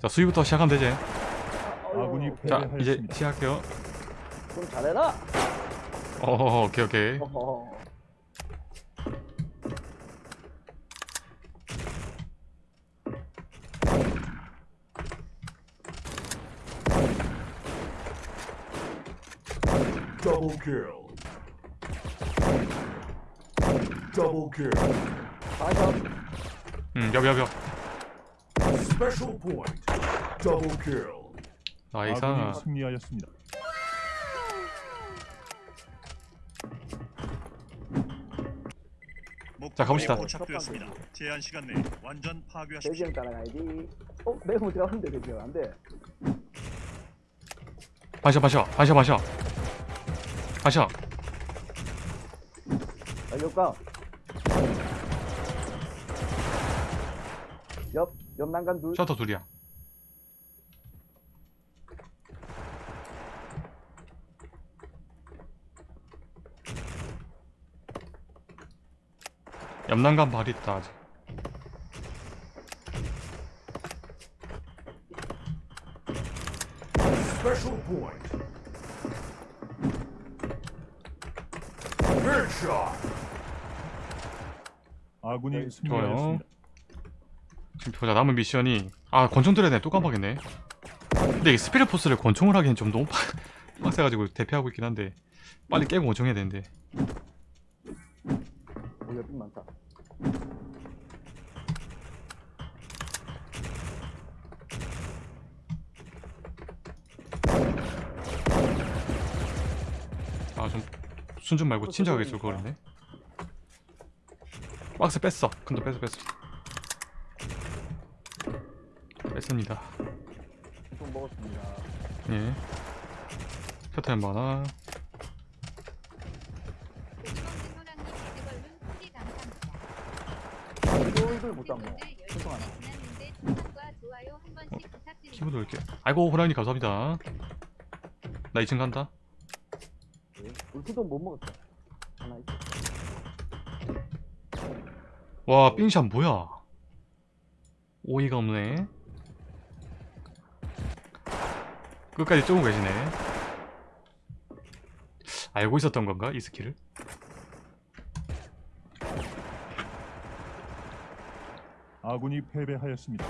자 수위부터 시작하면 되지 아군이 자. 이제 시작할게요 좀 잘해라. 어 오케이 오케이 어허. Double kill. Double kill. 다시 음 여비여비여 Special point. Double kill. 나이스 아군이 승리하였습니다. 자, 가봅시다. 도착되었습니다. 제한 시간 내 완전 파괴하십시오. 대지형 따라가야지. 어, 매우 들어갔는데 대지형 안 돼. 반샷 반샷 반샷 반샷 반샷 알려까? 옆, 옆 난간 둘. 셔터 둘이야 옆 난간 발 있다 아직 Special point. Headshot. 아군이 좋아요 승리하였습니다. 지금 보자 남은 미션이 아 권총 들어야 되네 또 깜빡했네. 근데 이 스피릿 포스를 권총을 하기엔 좀 너무 빡- 빡세가지고 대피하고 있긴 한데 빨리 깨고 권총해야 되는데. 오, 옆이 많다. 아좀 순준 말고 침착하게 쏠 거랬네. 박스 뺐어. 큰도 뺐어 뺐어 뺐습니다 좀 먹었습니다. 예 이걸 못 잡네. 소통 하나. 키보드 이렇게 아이고 호랑이 감사합니다 나 2층 간다 울프도 못 먹었어. 하나 있어. 와 삥샷 뭐야 오이가 없네 끝까지 쪼고 계시네 알고 있었던 건가 이 스킬을? 아군이 패배하였습니다.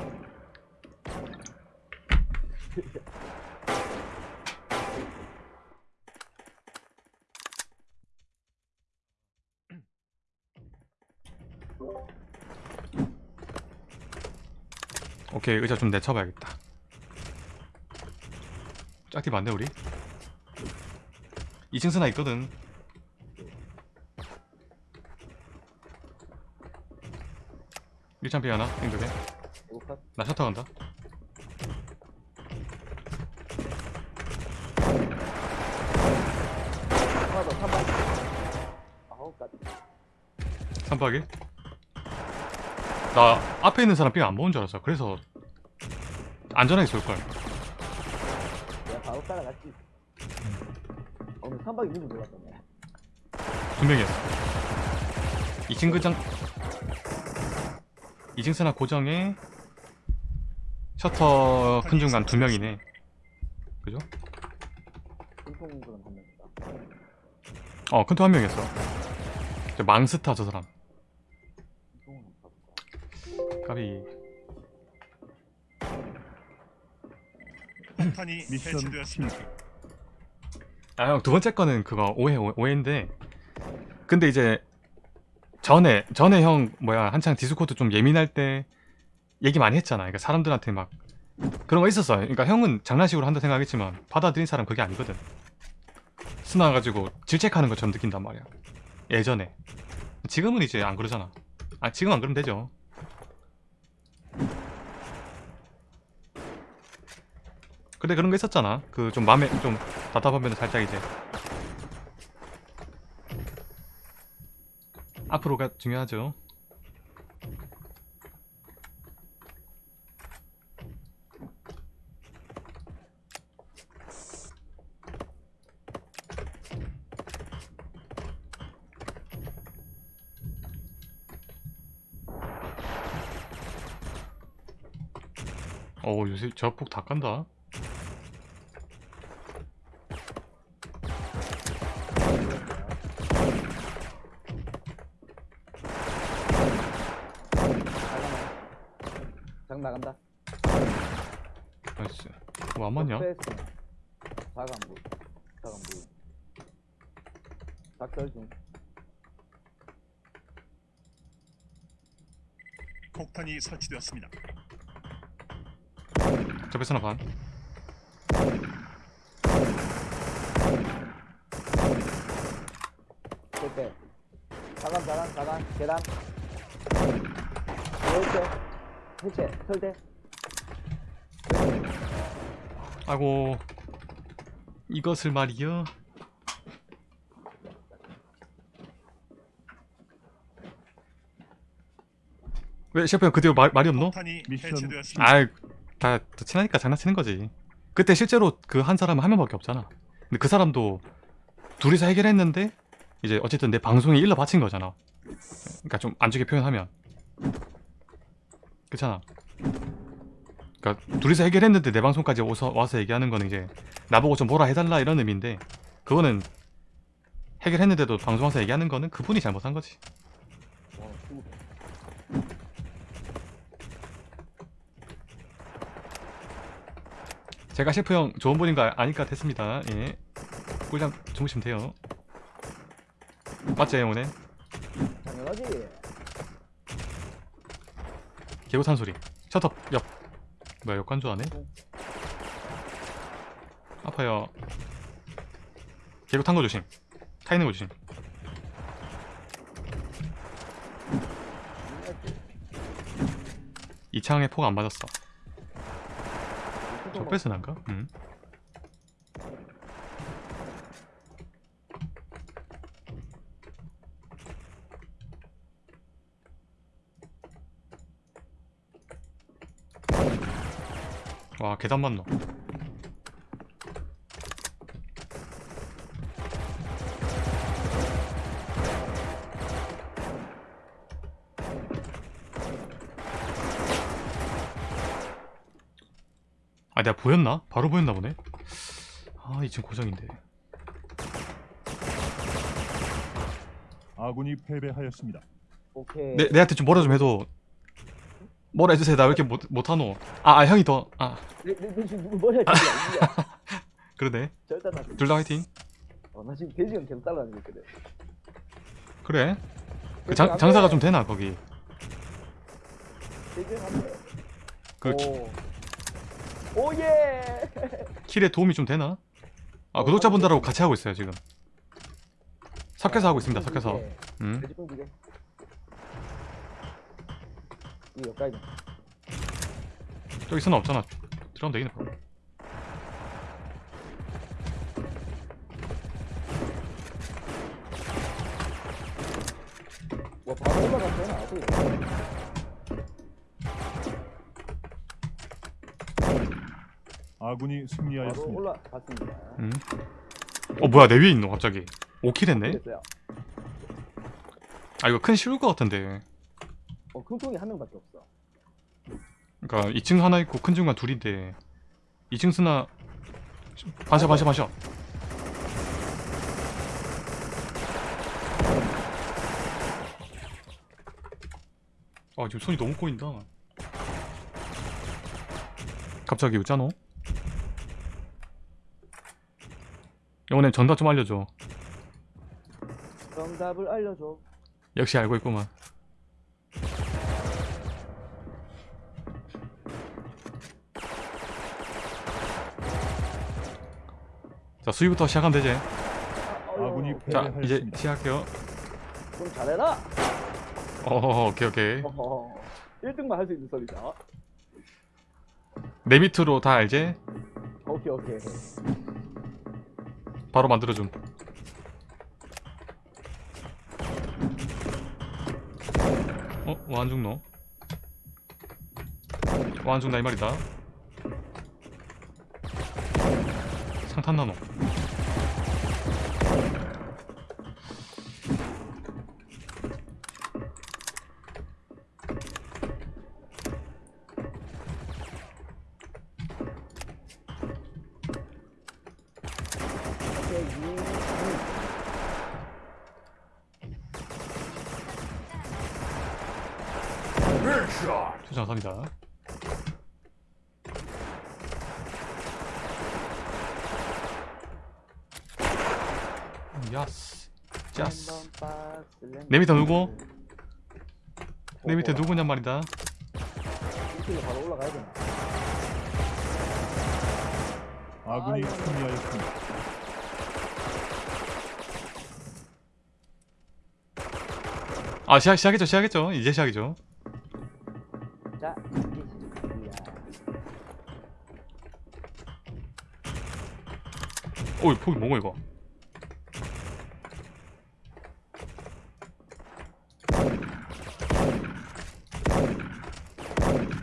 오케이 의자 좀 내쳐봐야겠다 짝티 맞네 우리 2층 스나 있거든 일창피 하나 컷. 나 셔터 간다 하나 더, 3번. 아홉 까지. 삼박이 나 앞에 있는 사람 삥안 먹은 줄 알았어 그래서 안전하게 쏠걸 따라갔지. 오늘 3박 2일 들어갔다네. 두 명이었어 2층 그장 2층 스나 고정에 셔터 큰 중간 두 명이네 그죠? 분통 그런 한 명이다. 어 큰토 한 명이었어 저 망스타 저 사람? 까비 폭탄이 미션 해체되었습니다. 실패. 아형 두 번째 거는 그거 오해 오해- 오해인데 근데 이제 전에 전에 형 뭐야 한창 디스코드 좀 예민할 때 얘기 많이 했잖아. 그러니까 사람들한테 막 그런 거 있었어 그러니까 형은 장난식으로 한다 생각했지만 받아들인 사람 그게 아니거든. 스나 가지고 질책하는 것처럼 느낀단 말이야. 예전에. 지금은 이제 안 그러잖아. 아 지금 안 그러면 되죠 근데 그런 거 있었잖아. 그좀 마음에 좀 답답하면 살짝 이제. 앞으로가 중요하죠. 어 요새 저폭 다 깐다 장 나간다. 나이스 뭐안 맞냐? 자간부. 자간부. 작설 중. 폭탄이 설치되었습니다. 저 베스나 반 절대. 자간 자간 자간 계단. 열쇠. 해체. 설대. 아이고 이것을 말이여 왜 셰프 형 그때 말, 말이 없노? 미션. 아이 다, 다 친하니까 장난치는 거지. 그때 실제로 그 한 사람은 한 명밖에 없잖아. 근데 그 사람도 둘이서 해결했는데 이제 어쨌든 내 방송에 일러 바친 거잖아. 그러니까 좀 안 좋게 표현하면. 그렇잖아 그러니까 둘이서 해결했는데 내 방송까지 오서, 와서 얘기하는 거는 이제 나보고 좀 뭐라 해달라 이런 의미인데 그거는 해결했는데도 방송 와서 얘기하는 거는 그분이 잘못한 거지. 제가 셰프 형 좋은 분인 거 아- 아니까 됐습니다. 예. 꿀잠 주무시면 돼요. 맞지, 오늘? 당연하지. 개구탄 소리. 셔터 옆. 뭐야, 역관조 안에? 아파요. 개구 탄거 조심. 타 있는 거 조심. 이 창에 폭 안 맞았어. 저 뺏은 안가? 응. 와 계단 맞노 아 내가 보였나? 바로 보였나 보네 아 2층 고정인데 아군이 패배하였습니다. 오케이. 내, 내한테 좀 뭐라 좀 해도 뭐라 해주세요 나 왜 이렇게 못, 못하노 아, 아 형이 더아 지금 누구 머리야 지금. 그러네. 둘 다 화이팅 어, 나 지금 돼지형 계속 따라다니고 있거든. 그래 그 장, 장사가 좀 되나 거기. 그 오. 오예. 킬에 도움이 좀 되나? 아 구독자분들하고 같이 하고 있어요 지금 섞여서 하고 있습니다 섞여서 음. 이거 여기까지. 저기 쓰나 없잖아 들어가면 되겠네 바로. 와 바로 올라갔잖아. 어떻게? 아군이 바로 승리하였습니다. 올라갔습니다. 음. 어 뭐야 내 위에 있노 갑자기 5킬 했네? 됐어요. 아 이거 큰 쉬울 것 같은데 어, 큰 통이 한 명밖에 없어. 그니까 2층 하나 있고 큰 중간 둘인데 2층 쓰나 반샷 반샷 반샷 아 지금 손이 너무 꼬인다 갑자기 웃자노? 영원님 전답 좀 알려줘 정답을 알려줘. 역시 알고 있구만 자 수위부터 시작하면 되지 아. 자 네, 이제. 시작할게요 좀 잘해라. 어 오케이 오케이 어허. 1등만 할 수 있는 소리다. 내 밑으로 다 알지? 오케이 오케이. 바로 만들어줌 어? 와안 죽노? 와안 죽나 이 말이다 탄나노. 투자 갑니다. 야스. 짜스. 내 밑에 누구? 내 밑에 누구냔 말이다. 이쪽에 바로 올라가야 되나? 아군이. 승리하였습니다. 아 시작 시작했죠 시작했죠 이제 시작이죠. 자. 오이 폭이 뭐고 이거?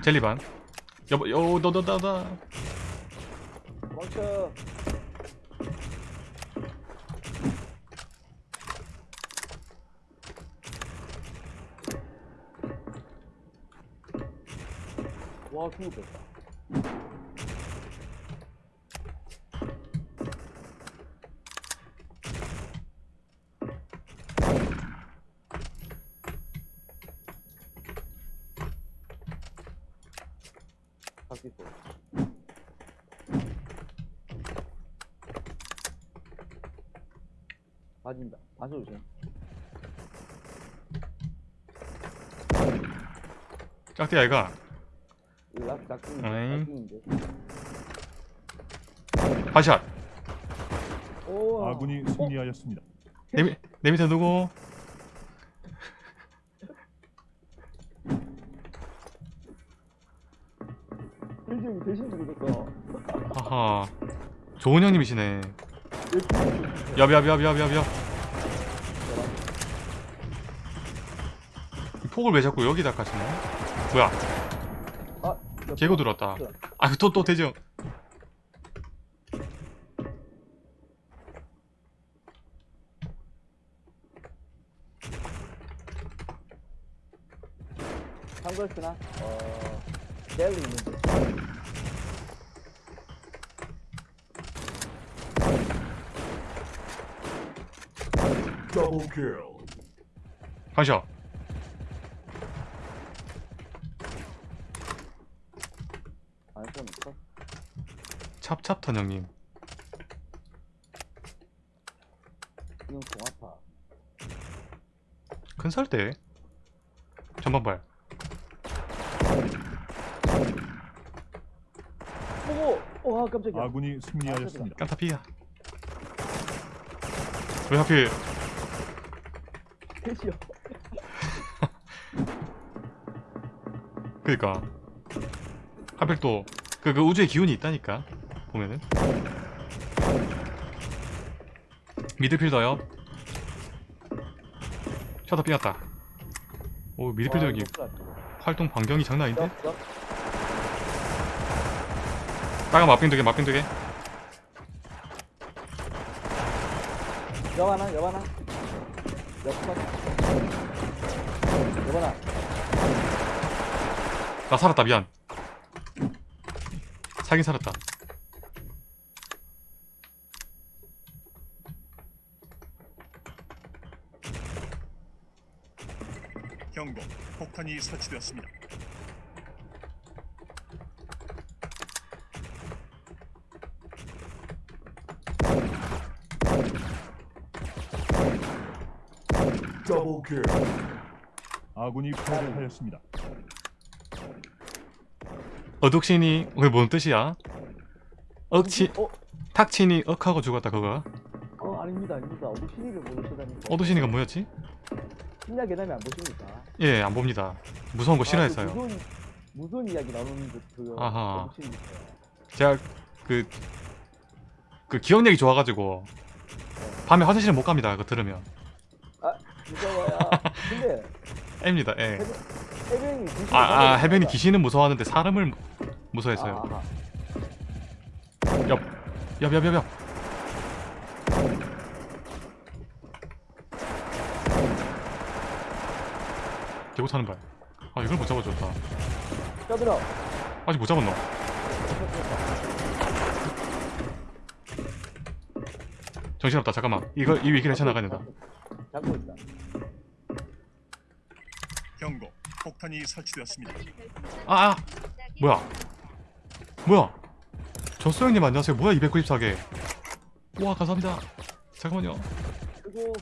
젤리반. 여보 여너너너너 멈춰. 와, 죽었다. 바뀌었어. 빠진다. 반소 조심. 짝대 아이가 이거 락. 오. 아군이 승리하였습니다. 내, 밑- 내 밑에 누구? 일정이 대신 죽었어. 하하. 좋은 형님이시네. 이 폭을 왜 자꾸 여기다 까시네? 뭐야? 아, 개고 들어왔다. 아, 또, 또 대죠. 한걸스나 어 젤리 있는데. Double kill. 반샷. 안써 있어? 찹찹턴 형님. 이건 공아파. 큰 살대. 전반발. 오고! 와 깜짝이야. 아군이 승리하였습니다. 깐타피야. 왜 하필 대시요. 그니까. 하필 또 그 그 우주의 기운이 있다니까 보면은. 미드필더요? 셔터 삐었다. 오 미드필더 여기 활동 반경이 장난 아닌데? 빨간 맛빙 두개 맛빙 두개. 여바나 여바나. 여바나. 나 살았다 미안 살긴 살았다 경고. 폭탄이 설치되었습니다. Kill. 아군이 패배하였습니다. 어둑신이 그게 뭔 뜻이야? 억치 어? 탁친이 억하고 죽었다 그거 어 아닙니다 아닙니다. 어디 신의를 모르시다니. 어두신이가 뭐였지? 신야 계담이 안 보십니까? 예 안 봅니다 무서운 거 싫어했어요 아, 그 무서운, 무서운 이야기 나누는 그, 그 아하. 제가 그, 그 기억력이 좋아가지고 밤에 화장실에 못 갑니다. 그거 들으면. 무서워요. 근데 M입니다. 예. 해변이 귀신. 아, 아 해변이 귀신은 무서워하는데 사람을 무- 무서워했어요. 아하. 옆, 옆, 옆, 옆, 옆. 개고 타는 발. 아 이걸 못 잡아줬다. 떠들어. 아직 못 잡았노. 정신없다. 잠깐만. 이거 이 위기를 쳐나가야 된다. 잡고 있다. 경고. 폭탄이 설치되었습니다. 아, 아 뭐야 뭐야 저소영님 안녕하세요 뭐야 294개 와 감사합니다 잠깐만요 그리고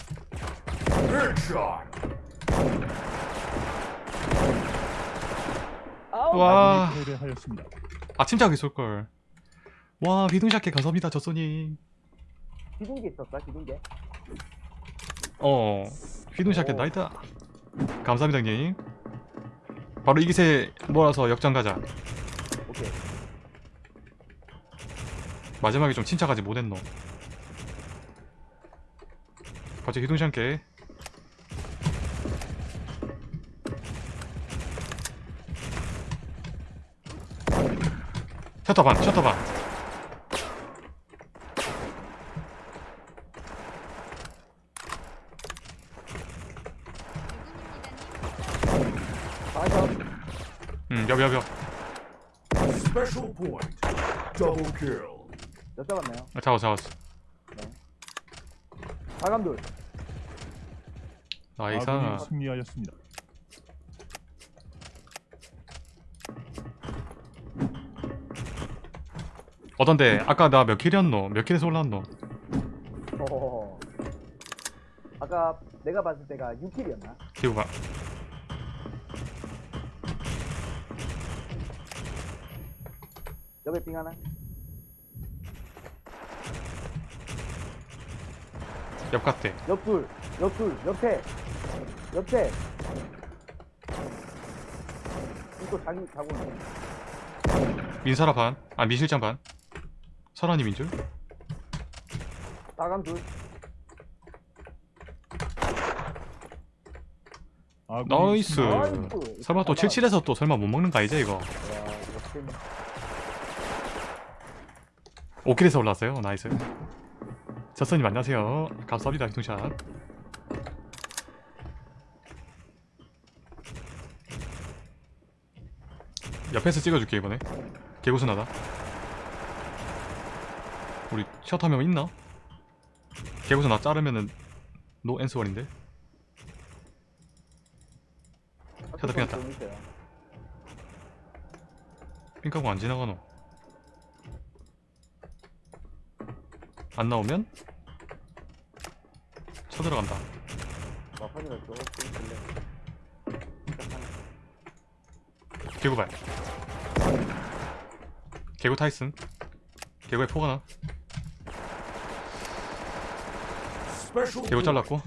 와. 아군이 패배하였습니다. 아침작이 쏠걸 와 비둥샷게 감사합니다 저소님 기둥기 있었다 기둥기 어 휘둥샷게 오. 나이다 감사합니다 형님. 바로 이 기세 몰아서 역전 가자. 오케이. 마지막에 좀 침착하지 못했노. 갑자기 휘둥샷게 셔터 반 셔터 반 다섯 여비 Special point. Double kill. 몇 잡았나요? 아, 잡았어 잡았어 사감돌 나이스 아군이 승리하였습니다. 어떤데 아까 나 몇 킬이었노 몇 킬에서 올랐노 호호호 아까 내가 봤을 때가 6킬이었나? 기고 봐 옆에 빙 하나. 옆갔대 옆둘 옆둘 옆에. 옆에. 이거 자기 자고 있네. 민설아 반아 민실장 반? 설아님 인 줄? 사감 둘. 나이스. 나이스. 설마 또 77에서 또 설마 못 먹는 거 아니지 이거? 와 5킬에서 올랐어요. 나이스. 저스님 안녕하세요. 감사합니다 기통샷 옆에서 찍어줄게 이번에. 개고수나다. 우리 셔터명 있나? 개고수 나 자르면은 노 앤스월인데. 셔터 있어요. 핑크하고 안 지나가노 안 나오면 쳐들어간다 개구발 개구 타이슨 개구에 포가 나 개구. 잘랐고?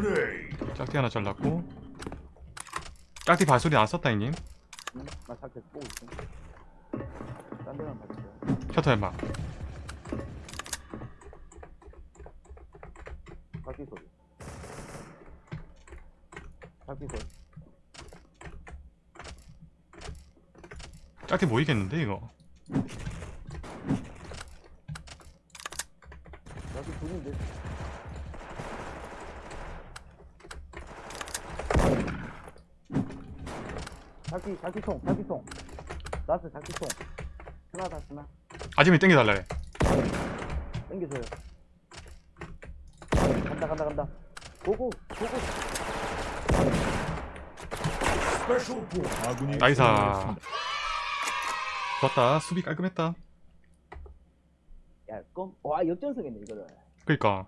Grenade. 짝티 하나 잘랐고 짝티 발소리 안 썼다 응? 나 살짝 보고 있어 딴 데만 봐줄 셔터 엠마. 바퀴 소리. 바퀴 소리. 짝티 모이겠는데 이거? 바퀴 둘인데. 바퀴 바퀴통 바퀴통 나스 바퀴통 하나 다 쓰나 아지미 땡겨달래 땡겨줘요 간다 간다 간다 고고 고고. 승리하였습니다. 좋았다 수비 깔끔했다 야, 껌. 와, 역전승했네, 이거를. 그니까